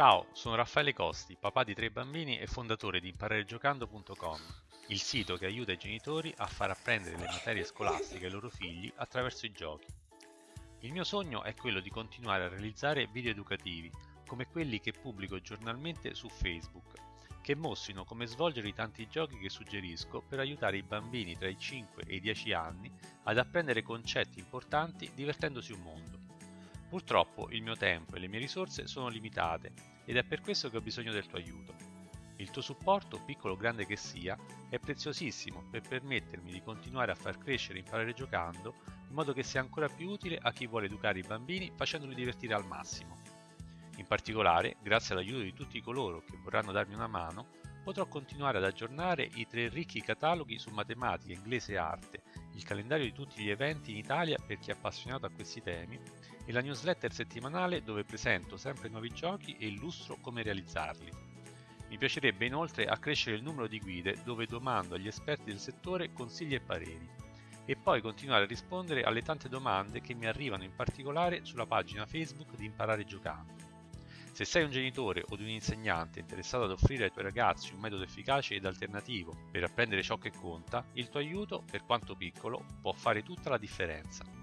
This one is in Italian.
Ciao, sono Raffaele Costi, papà di tre bambini e fondatore di impararegiocando.com, il sito che aiuta i genitori a far apprendere le materie scolastiche ai loro figli attraverso i giochi. Il mio sogno è quello di continuare a realizzare video educativi come quelli che pubblico giornalmente su Facebook, che mostrino come svolgere i tanti giochi che suggerisco per aiutare i bambini tra i 5 e i 10 anni ad apprendere concetti importanti divertendosi un mondo. Purtroppo il mio tempo e le mie risorse sono limitate ed è per questo che ho bisogno del tuo aiuto. Il tuo supporto, piccolo o grande che sia, è preziosissimo per permettermi di continuare a far crescere e imparare giocando in modo che sia ancora più utile a chi vuole educare i bambini facendoli divertire al massimo. In particolare, grazie all'aiuto di tutti coloro che vorranno darmi una mano, potrò continuare ad aggiornare i tre ricchi cataloghi su matematica, inglese e arte, il calendario di tutti gli eventi in Italia per chi è appassionato a questi temi e la newsletter settimanale dove presento sempre nuovi giochi e illustro come realizzarli. Mi piacerebbe inoltre accrescere il numero di guide dove domando agli esperti del settore consigli e pareri e poi continuare a rispondere alle tante domande che mi arrivano in particolare sulla pagina Facebook di Imparare Giocando. Se sei un genitore o un insegnante interessato ad offrire ai tuoi ragazzi un metodo efficace ed alternativo per apprendere ciò che conta, il tuo aiuto, per quanto piccolo, può fare tutta la differenza.